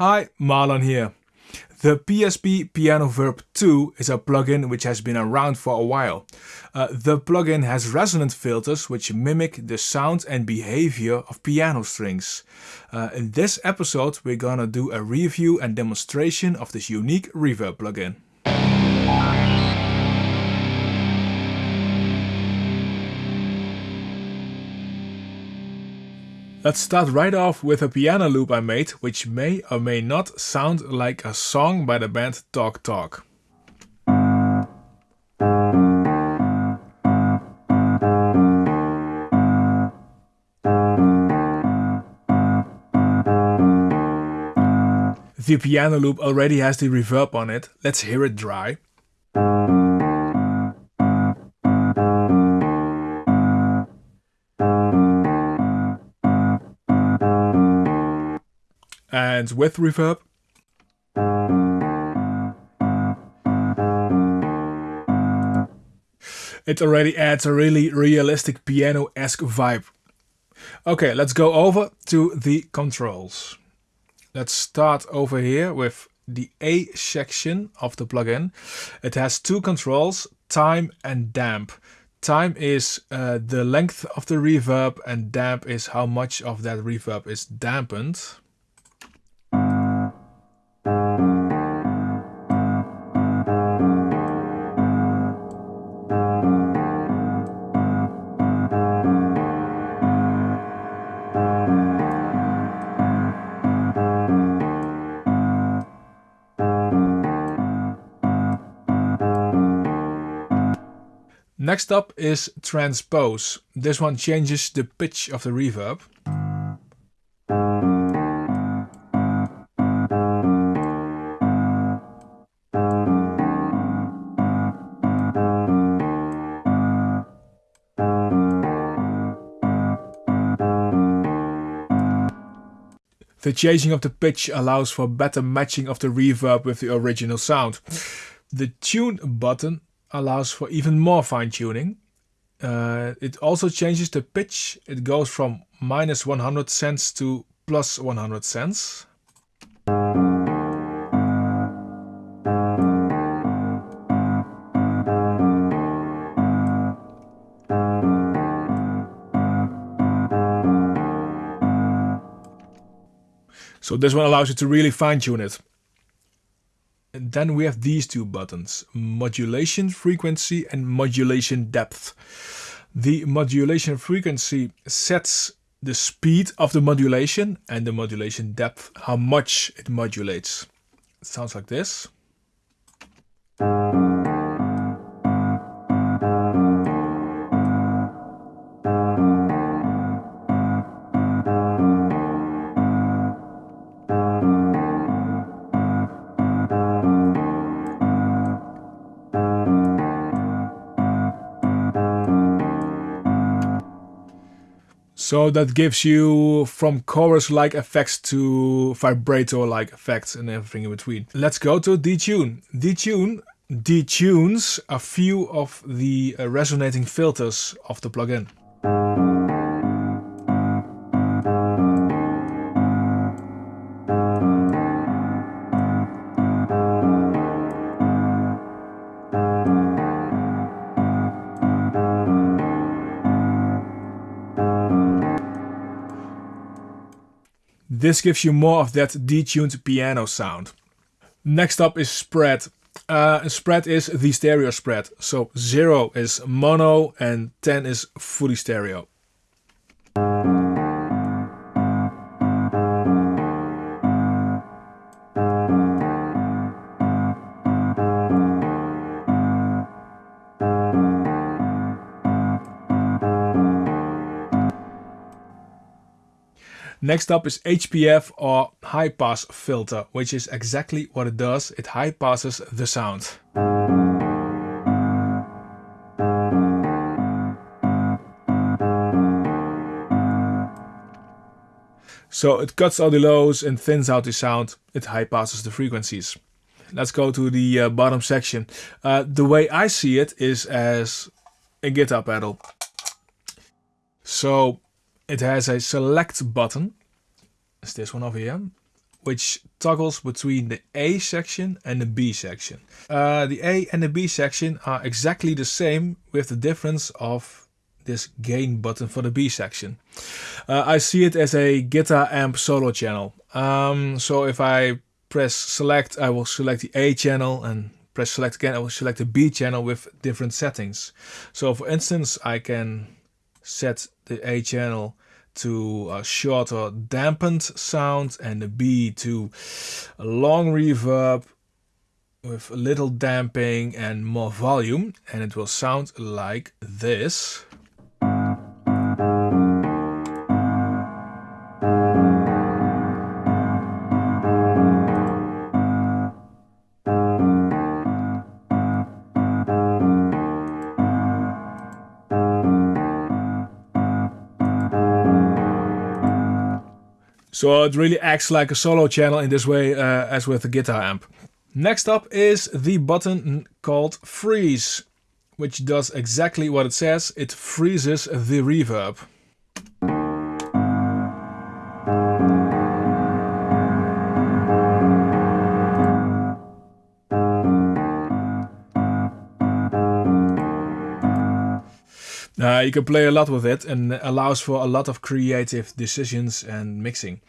Hi, Marlon here. The PSP Piano Verb 2 is a plugin which has been around for a while. Uh, the plugin has resonant filters which mimic the sound and behavior of piano strings. Uh, in this episode we're gonna do a review and demonstration of this unique reverb plugin. Let's start right off with a piano loop I made, which may or may not sound like a song by the band Talk Talk. The piano loop already has the reverb on it, let's hear it dry. And with reverb. It already adds a really realistic piano-esque vibe. Okay, let's go over to the controls. Let's start over here with the A section of the plugin. It has two controls, time and damp. Time is uh, the length of the reverb and damp is how much of that reverb is dampened. Next up is transpose. This one changes the pitch of the reverb. The changing of the pitch allows for better matching of the reverb with the original sound. The tune button allows for even more fine tuning. Uh, it also changes the pitch. It goes from minus 100 cents to plus 100 cents. So this one allows you to really fine tune it. And then we have these two buttons, modulation frequency and modulation depth. The modulation frequency sets the speed of the modulation and the modulation depth, how much it modulates. It sounds like this. So that gives you from chorus-like effects to vibrato-like effects and everything in between. Let's go to detune. Detune detunes a few of the uh, resonating filters of the plugin. This gives you more of that detuned piano sound. Next up is spread. Uh, spread is the stereo spread. So 0 is mono and 10 is fully stereo. Next up is HPF or high pass filter, which is exactly what it does. It high passes the sound. So it cuts all the lows and thins out the sound. It high passes the frequencies. Let's go to the uh, bottom section. Uh, the way I see it is as a guitar pedal. So it has a select button. It's this one over here. which toggles between the A section and the B section. Uh, the A and the B section are exactly the same with the difference of this gain button for the B section. Uh, I see it as a guitar amp solo channel. Um, so if I press select, I will select the A channel and press select again, I will select the B channel with different settings. So for instance, I can set the A channel to a shorter dampened sound and the B to a long reverb with a little damping and more volume and it will sound like this. So it really acts like a solo channel in this way uh, as with the guitar amp. Next up is the button called freeze, which does exactly what it says. It freezes the reverb. You can play a lot with it and allows for a lot of creative decisions and mixing.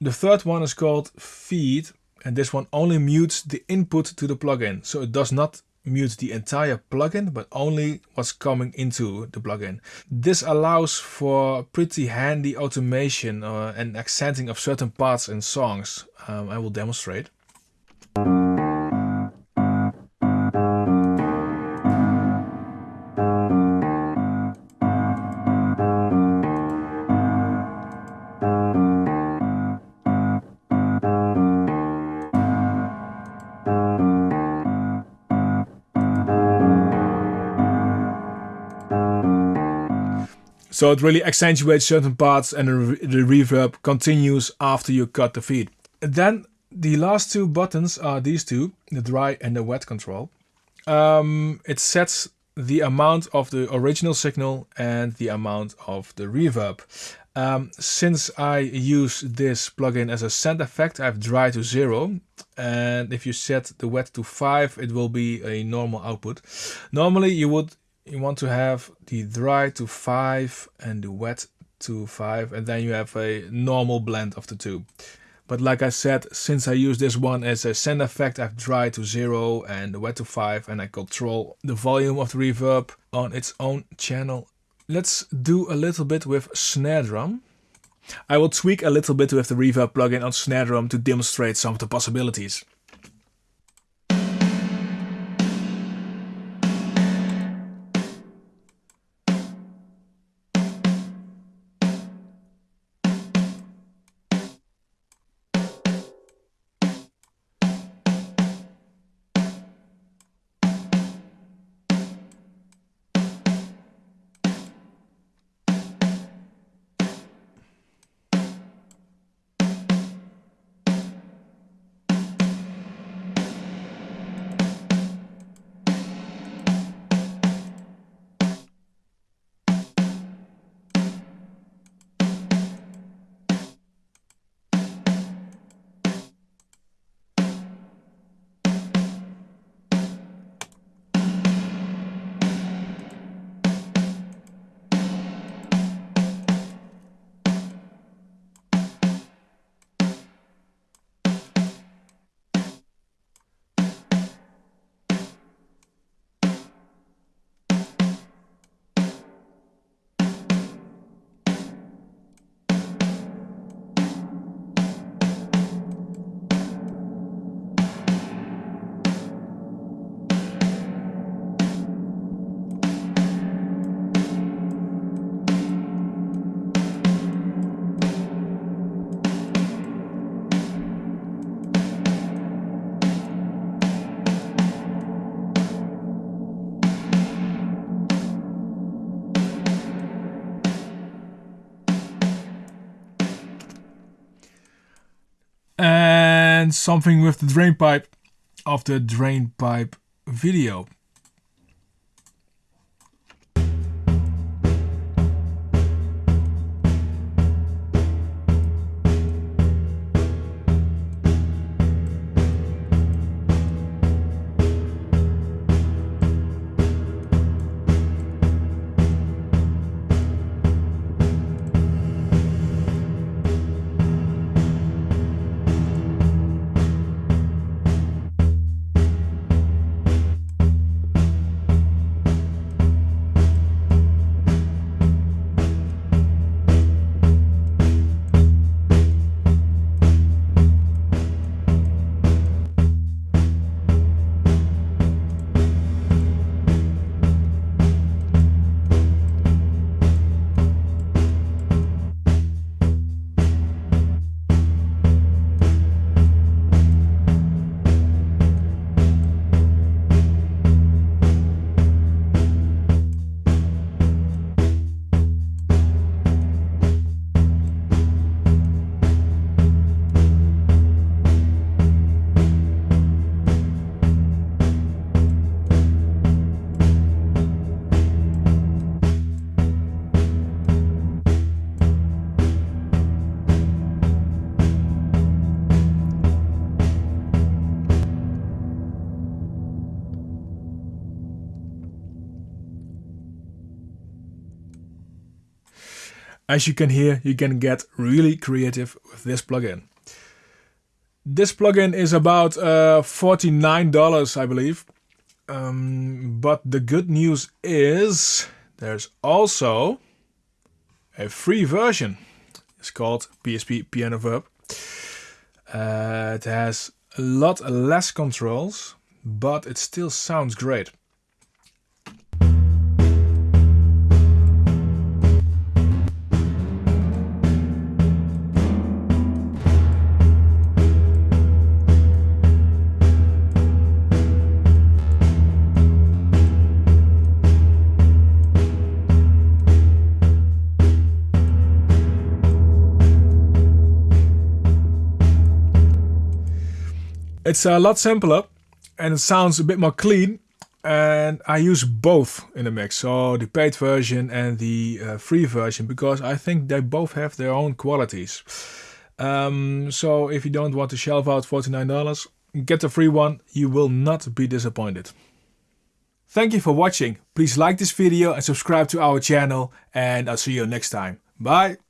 The third one is called feed and this one only mutes the input to the plugin. So it does not mute the entire plugin but only what's coming into the plugin. This allows for pretty handy automation uh, and accenting of certain parts in songs. Um, I will demonstrate. So it really accentuates certain parts and the, reverb continues after you cut the feed. then the last two buttons are these two, the dry and the wet control. Um, it sets the amount of the original signal and the amount of the reverb. Um, since I use this plugin as a send effect, I have dry to zero. And if you set the wet to five, it will be a normal output. Normally you would you want to have the dry to 5 and the wet to 5 and then you have a normal blend of the two. But like I said, since I use this one as a send effect, I have dry to 0 and the wet to 5 and I control the volume of the reverb on its own channel. Let's do a little bit with snare drum. I will tweak a little bit with the reverb plugin on snare drum to demonstrate some of the possibilities. And something with the drain pipe of the drain pipe video. As you can hear, you can get really creative with this plugin. This plugin is about uh, $49, I believe. Um, but the good news is there's also a free version. It's called PSP Piano Verb. Uh, it has a lot less controls, but it still sounds great. It's a lot simpler and it sounds a bit more clean and I use both in the mix, so the paid version and the uh, free version, because I think they both have their own qualities. Um, so if you don't want to shelve out $49, get the free one, you will not be disappointed. Thank you for watching, please like this video and subscribe to our channel and I'll see you next time. Bye!